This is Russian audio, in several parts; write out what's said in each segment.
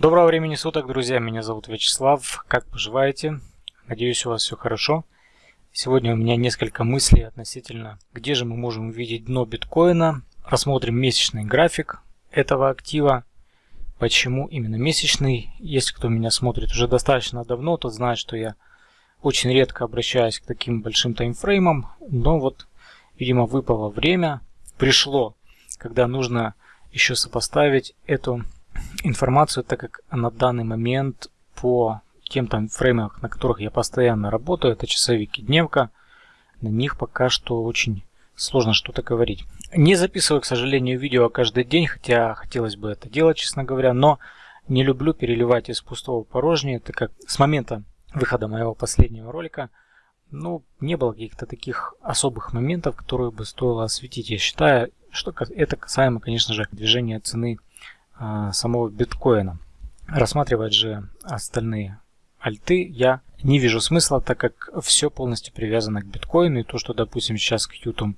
Доброго времени суток, друзья. Меня зовут Вячеслав. Как поживаете? Надеюсь, у вас все хорошо. Сегодня у меня несколько мыслей относительно, где же мы можем увидеть дно биткоина. Рассмотрим месячный график этого актива. Почему именно месячный? Если кто меня смотрит уже достаточно давно, тот знает, что я очень редко обращаюсь к таким большим таймфреймам. Но вот, видимо, выпало время. Пришло, когда нужно еще сопоставить эту информацию, так как на данный момент по тем там фреймам, на которых я постоянно работаю, это часовик и дневка, на них пока что очень сложно что-то говорить. Не записываю, к сожалению, видео каждый день, хотя хотелось бы это делать, честно говоря, но не люблю переливать из пустого в порожнее, так как с момента выхода моего последнего ролика, ну, не было каких-то таких особых моментов, которые бы стоило осветить. Я считаю, что это касаемо, конечно же, движения цены самого биткоина. Рассматривать же остальные альты я не вижу смысла, так как все полностью привязано к биткоину. И то, что, допустим, сейчас Qtum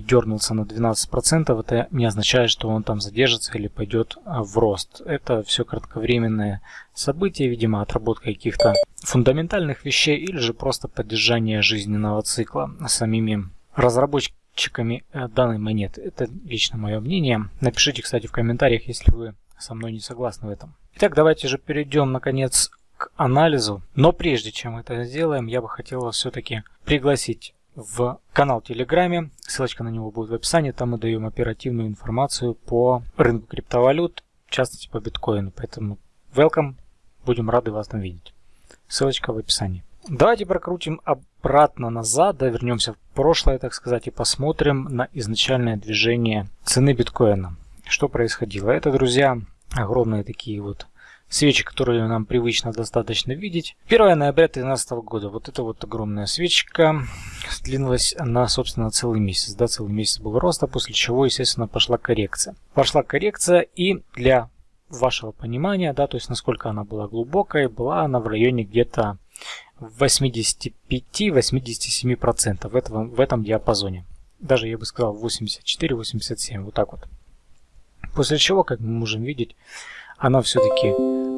дернулся на 12%, это не означает, что он там задержится или пойдет а, в рост. Это все кратковременное событие, видимо, отработка каких-то фундаментальных вещей или же просто поддержание жизненного цикла самими разработчиками чеками э, данной монеты. Это лично мое мнение. Напишите, кстати, в комментариях, если вы со мной не согласны в этом. Итак, давайте же перейдем, наконец, к анализу. Но прежде чем это сделаем, я бы хотел вас все-таки пригласить в канал Телеграме. Ссылочка на него будет в описании. Там мы даем оперативную информацию по рынку криптовалют, в частности по биткоину. Поэтому welcome, будем рады вас там видеть. Ссылочка в описании. Давайте прокрутим обратно назад, да, вернемся в прошлое, так сказать, и посмотрим на изначальное движение цены биткоина. Что происходило? Это, друзья, огромные такие вот свечи, которые нам привычно достаточно видеть. 1 ноября 2013 года. Вот это вот огромная свечка длилась на, собственно, целый месяц. Да, целый месяц был роста, после чего, естественно, пошла коррекция. Пошла коррекция и для вашего понимания, да, то есть насколько она была глубокой, была она в районе где-то 85-87% в этом, в этом диапазоне. Даже я бы сказал 84-87, вот так вот. После чего, как мы можем видеть, она все-таки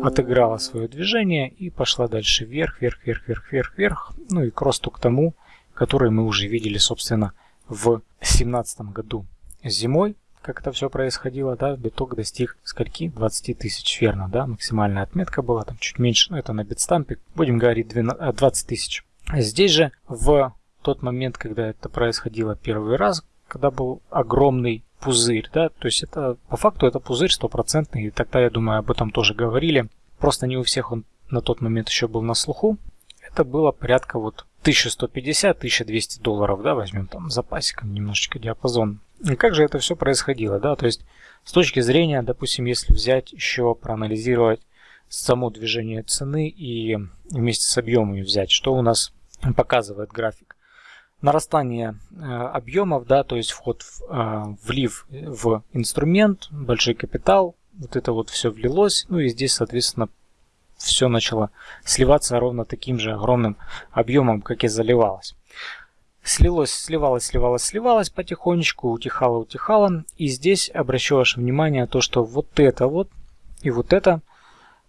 отыграла свое движение и пошла дальше вверх, вверх, вверх, вверх, вверх, вверх. Ну и к росту к тому, который мы уже видели, собственно, в 2017 году зимой как это все происходило, да, биток достиг скольки? 20 тысяч, верно, да, максимальная отметка была, там чуть меньше, ну это на битстампе, будем говорить 12, 20 э, тысяч. Здесь же в тот момент, когда это происходило первый раз, когда был огромный пузырь, да, то есть это по факту это пузырь стопроцентный, и тогда, я думаю, об этом тоже говорили, просто не у всех он на тот момент еще был на слуху, это было порядка вот 1150-1200 долларов, да, возьмем там запасиком немножечко диапазон как же это все происходило, да, то есть с точки зрения, допустим, если взять еще проанализировать само движение цены и вместе с объемами взять, что у нас показывает график. Нарастание э, объемов, да, то есть вход в э, влив в инструмент, большой капитал, вот это вот все влилось, ну и здесь, соответственно, все начало сливаться ровно таким же огромным объемом, как и заливалось. Слилось, сливалось, сливалось, сливалось потихонечку, утихало, утихало. И здесь обращу ваше внимание то, что вот это вот и вот это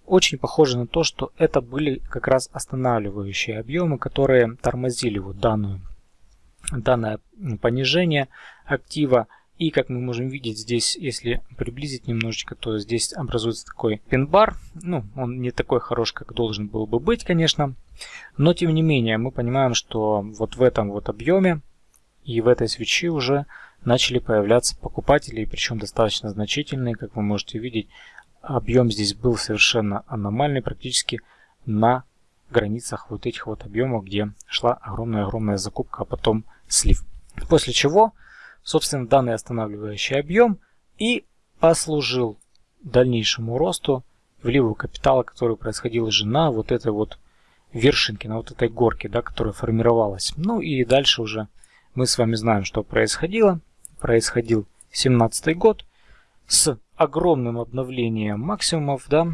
очень похоже на то, что это были как раз останавливающие объемы, которые тормозили вот данную, данное понижение актива и как мы можем видеть здесь, если приблизить немножечко, то здесь образуется такой пин-бар. Ну, он не такой хорош, как должен был бы быть, конечно. Но тем не менее, мы понимаем, что вот в этом вот объеме и в этой свечи уже начали появляться покупатели, причем достаточно значительные, как вы можете видеть. Объем здесь был совершенно аномальный, практически на границах вот этих вот объемов, где шла огромная-огромная закупка, а потом слив. После чего собственно, данный останавливающий объем и послужил дальнейшему росту вливу капитала, который происходил уже на вот этой вот вершинке, на вот этой горке, да, которая формировалась. Ну и дальше уже мы с вами знаем, что происходило. Происходил 17 год с огромным обновлением максимумов, да,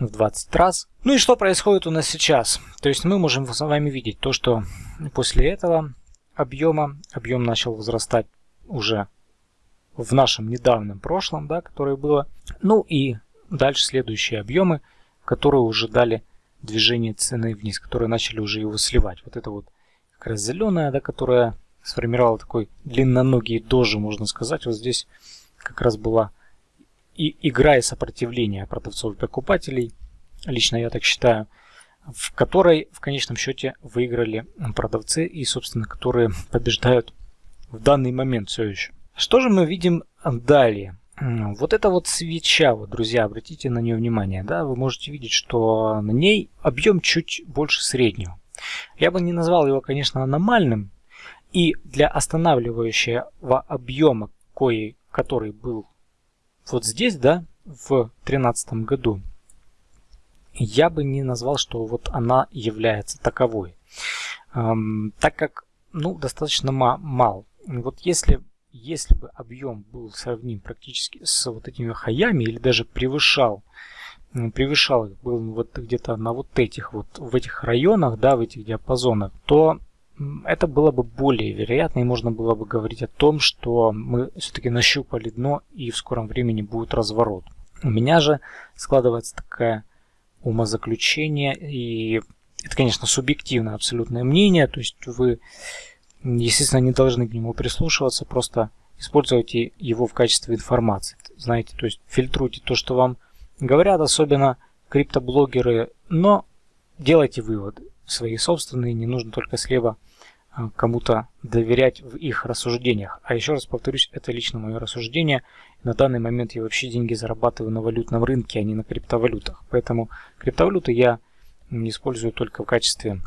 в 20 раз. Ну и что происходит у нас сейчас? То есть мы можем с вами видеть то, что после этого объема, объем начал возрастать уже в нашем недавнем прошлом, да, которое было. Ну и дальше следующие объемы, которые уже дали движение цены вниз, которые начали уже его сливать. Вот это вот как раз зеленая, да, которая сформировала такой длинноногий дожи, можно сказать. Вот здесь как раз была и игра и сопротивление продавцов и покупателей, лично я так считаю, в которой в конечном счете выиграли продавцы и, собственно, которые побеждают в данный момент все еще. Что же мы видим далее? Вот это вот свеча, вот, друзья, обратите на нее внимание, да, вы можете видеть, что на ней объем чуть больше среднего. Я бы не назвал его, конечно, аномальным, и для останавливающего объема, кое, который был вот здесь, да, в 2013 году, я бы не назвал, что вот она является таковой. Эм, так как, ну, достаточно мал. Вот если, если бы объем был сравним практически с вот этими хаями или даже превышал, превышал был вот где-то на вот этих вот, в этих районах, да, в этих диапазонах, то это было бы более вероятно, и можно было бы говорить о том, что мы все-таки нащупали дно, и в скором времени будет разворот. У меня же складывается такая умозаключение, и это, конечно, субъективное абсолютное мнение, то есть вы, естественно, не должны к нему прислушиваться, просто используйте его в качестве информации. Знаете, то есть фильтруйте то, что вам говорят, особенно криптоблогеры, но делайте выводы свои собственные, не нужно только слева а, кому-то доверять в их рассуждениях. А еще раз повторюсь, это лично мое рассуждение. На данный момент я вообще деньги зарабатываю на валютном рынке, а не на криптовалютах. Поэтому криптовалюты я использую только в качестве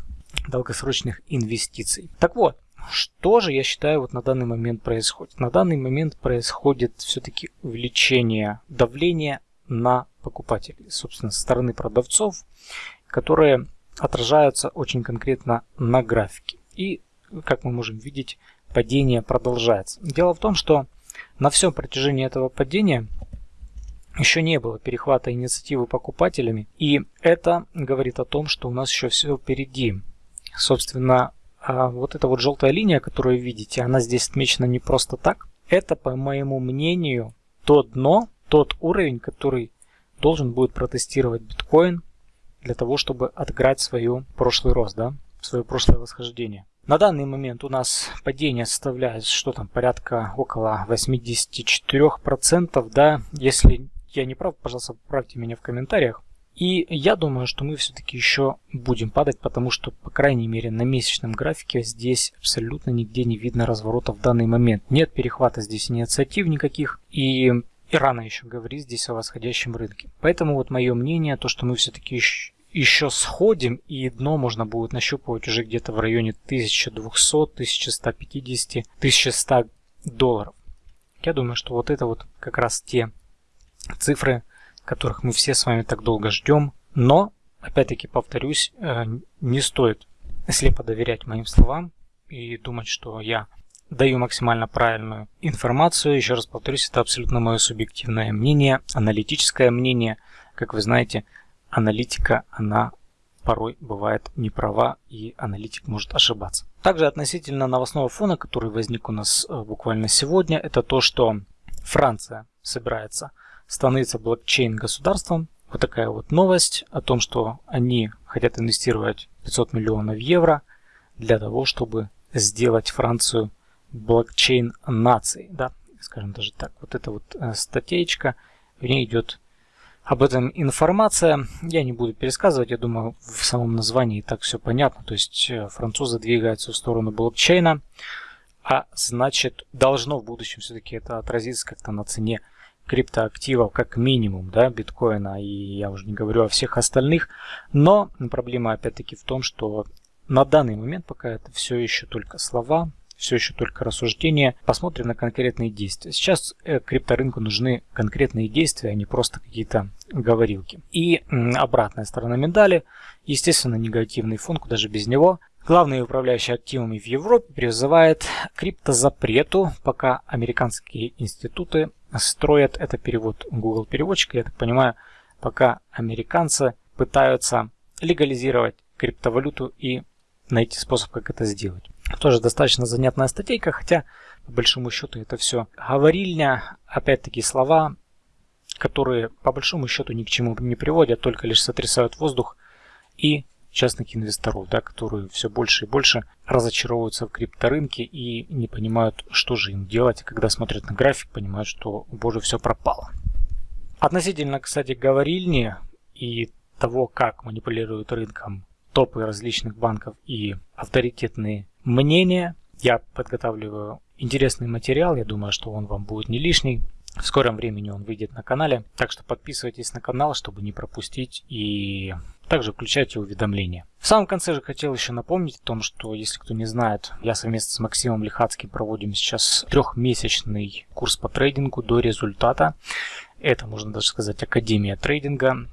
долгосрочных инвестиций. Так вот, что же я считаю вот на данный момент происходит? На данный момент происходит все-таки увеличение давления на покупателей, собственно, со стороны продавцов, которые отражаются очень конкретно на графике. И, как мы можем видеть, падение продолжается. Дело в том, что на всем протяжении этого падения еще не было перехвата инициативы покупателями, и это говорит о том, что у нас еще все впереди. Собственно, а вот эта вот желтая линия, которую видите, она здесь отмечена не просто так. Это, по моему мнению, то дно, тот уровень, который должен будет протестировать биткоин для того, чтобы отыграть свою прошлый рост, да, свое прошлое восхождение. На данный момент у нас падение составляет, что там, порядка около 84%, да, если я не прав, пожалуйста, поправьте меня в комментариях. И я думаю, что мы все-таки еще будем падать, потому что, по крайней мере, на месячном графике здесь абсолютно нигде не видно разворота в данный момент. Нет перехвата здесь инициатив никаких, и, и рано еще говорить здесь о восходящем рынке. Поэтому вот мое мнение, то, что мы все-таки еще сходим, и дно можно будет нащупывать уже где-то в районе 1200, 1150, 1100 долларов. Я думаю, что вот это вот как раз те цифры, которых мы все с вами так долго ждем. Но, опять-таки повторюсь, э, не стоит слепо доверять моим словам и думать, что я даю максимально правильную информацию. Еще раз повторюсь, это абсолютно мое субъективное мнение, аналитическое мнение. Как вы знаете, аналитика, она порой бывает не права и аналитик может ошибаться. Также относительно новостного фона, который возник у нас э, буквально сегодня, это то, что Франция собирается становиться блокчейн государством. Вот такая вот новость о том, что они хотят инвестировать 500 миллионов евро для того, чтобы сделать Францию блокчейн нацией, да, скажем даже так. Вот эта вот э, статейка, в ней идет об этом информация. Я не буду пересказывать, я думаю, в самом названии так все понятно. То есть э, французы двигаются в сторону блокчейна, а значит должно в будущем все-таки это отразиться как-то на цене криптоактивов как минимум, да, биткоина, и я уже не говорю о всех остальных. Но проблема опять-таки в том, что на данный момент пока это все еще только слова, все еще только рассуждения. Посмотрим на конкретные действия. Сейчас э, крипторынку нужны конкретные действия, а не просто какие-то говорилки. И обратная сторона медали, естественно, негативный фон, куда же без него. Главный управляющий активами в Европе призывает криптозапрету, пока американские институты строят, это перевод Google переводчика, я так понимаю, пока американцы пытаются легализировать криптовалюту и найти способ, как это сделать. Тоже достаточно занятная статейка, хотя по большому счету это все говорильня, опять-таки слова, которые по большому счету ни к чему не приводят, только лишь сотрясают воздух и частных инвесторов, да, которые все больше и больше разочаровываются в крипторынке и не понимают, что же им делать. Когда смотрят на график, понимают, что, боже, все пропало. Относительно, кстати, говорильни и того, как манипулируют рынком топы различных банков и авторитетные мнения, я подготавливаю интересный материал. Я думаю, что он вам будет не лишний. В скором времени он выйдет на канале. Так что подписывайтесь на канал, чтобы не пропустить. И также включайте уведомления. В самом конце же хотел еще напомнить о том, что, если кто не знает, я совместно с Максимом Лихацким проводим сейчас трехмесячный курс по трейдингу до результата. Это, можно даже сказать, Академия трейдинга.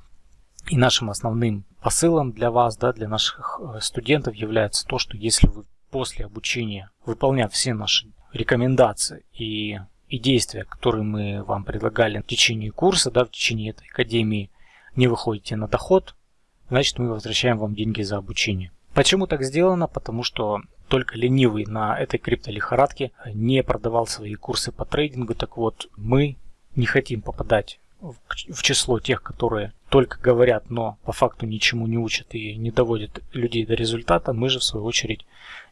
И нашим основным посылом для вас, да, для наших э, студентов является то, что если вы после обучения, выполняв все наши рекомендации и и действия, которые мы вам предлагали в течение курса, да, в течение этой академии, не выходите на доход, значит мы возвращаем вам деньги за обучение. Почему так сделано? Потому что только ленивый на этой криптолихорадке не продавал свои курсы по трейдингу. Так вот, мы не хотим попадать в число тех, которые только говорят, но по факту ничему не учат и не доводят людей до результата. Мы же в свою очередь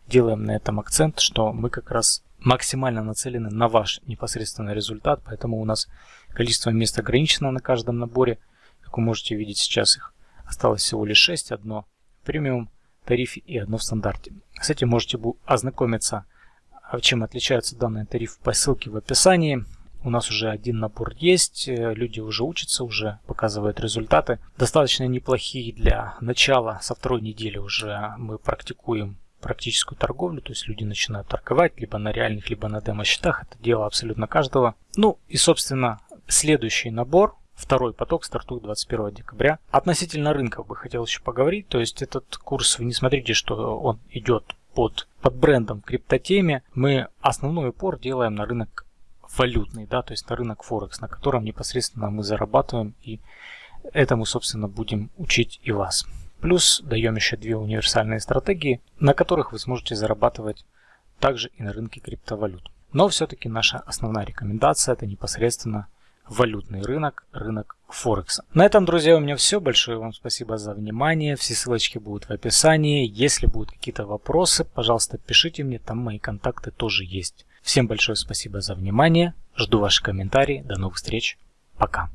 делаем на этом акцент, что мы как раз максимально нацелены на ваш непосредственный результат, поэтому у нас количество мест ограничено на каждом наборе. Как вы можете видеть, сейчас их осталось всего лишь 6, одно в премиум тарифе и одно в стандарте. С этим можете ознакомиться, а чем отличаются данные тарифы по ссылке в описании. У нас уже один набор есть, э, люди уже учатся, уже показывают результаты. Достаточно неплохие для начала, со второй недели уже мы практикуем практическую торговлю, то есть люди начинают торговать либо на реальных, либо на демо-счетах. Это дело абсолютно каждого. Ну и, собственно, следующий набор, второй поток стартует 21 декабря. Относительно рынков бы хотел еще поговорить. То есть этот курс, вы не смотрите, что он идет под, под брендом криптотеме. Мы основной упор делаем на рынок валютный, да, то есть на рынок Форекс, на котором непосредственно мы зарабатываем и этому, собственно, будем учить и вас. Плюс даем еще две универсальные стратегии, на которых вы сможете зарабатывать также и на рынке криптовалют. Но все-таки наша основная рекомендация это непосредственно валютный рынок, рынок Форекса. На этом, друзья, у меня все. Большое вам спасибо за внимание. Все ссылочки будут в описании. Если будут какие-то вопросы, пожалуйста, пишите мне, там мои контакты тоже есть. Всем большое спасибо за внимание. Жду ваши комментарии. До новых встреч. Пока.